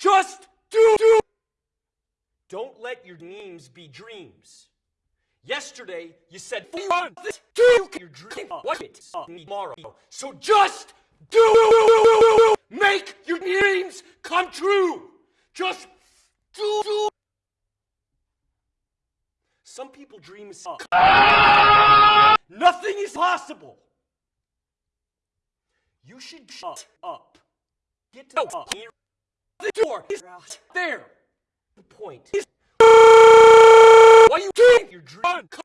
Just do, do. Don't let your dreams be dreams. Yesterday, you said fun. Do your dream. What it tomorrow. So just do. Make your dreams come true. Just do. do. Some people dream is Nothing is possible. You should shut up. Get up here the door is out there. The point is. Why you doing? You're drunk.